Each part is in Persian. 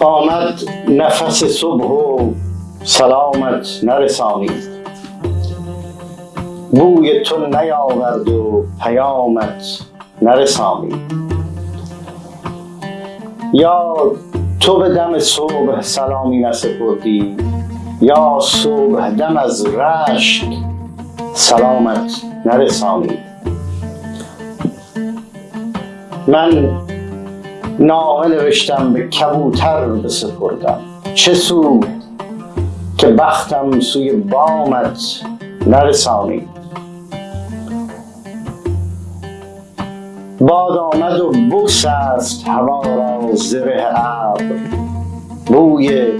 آمد نفس صبح و سلامت نرسانید بوی تو نیاورد و پیامت نرسانید یا تو به دم صبح سلامی نسپردی یا صبح دم از رشک سلامت نرسانید من نامه نوشتم به کبوتر بسپردم. چه سود که بختم سوی بامت نرسانید باد آمد و است هوا را زره ابر. بوی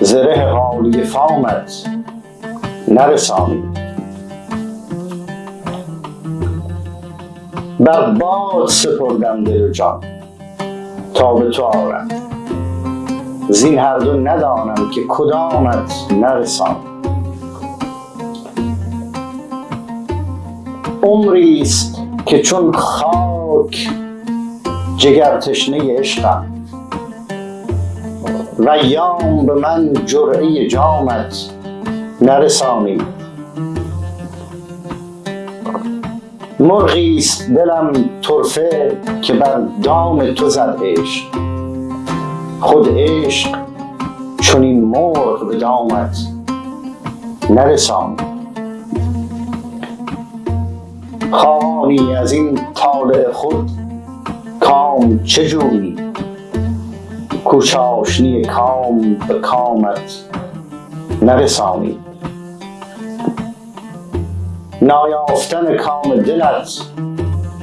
زره حالی فامت نرسانید بر باد سپردم دل جان. تا به تو آرم زین هر دو ندانم که کدامت نرسان. عمری است که چون خاک جگر تشنه عشقم. و یام به من جرعه جامت نرسانی. مرغی است دلم طرفه که بر دام تو زد عشق. خود عشق چون این مرغ به دامت نرسان خواهانی از این طالع خود کام چه جویی کوچاشنی کام به کامت نرسانی نایافتن کام دلت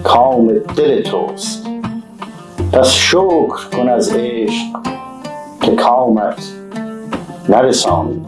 کام دل توست. پس شکر کن از عشق که کامت نرسانی